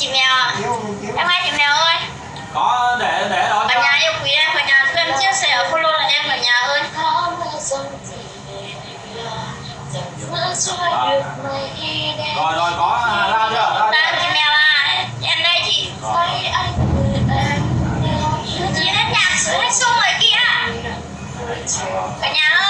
chị mèo à em hai chị mèo ơi. Có để để đó cả nhà yêu quý em ở nhà dân chia sẻ ở follow là em ở nhà ơi rồi rồi, rồi có à, ra chưa? Ra chưa? chị mèo à em đây chị. Chị hết nhạc hết sung rồi kia cả nhà ơi.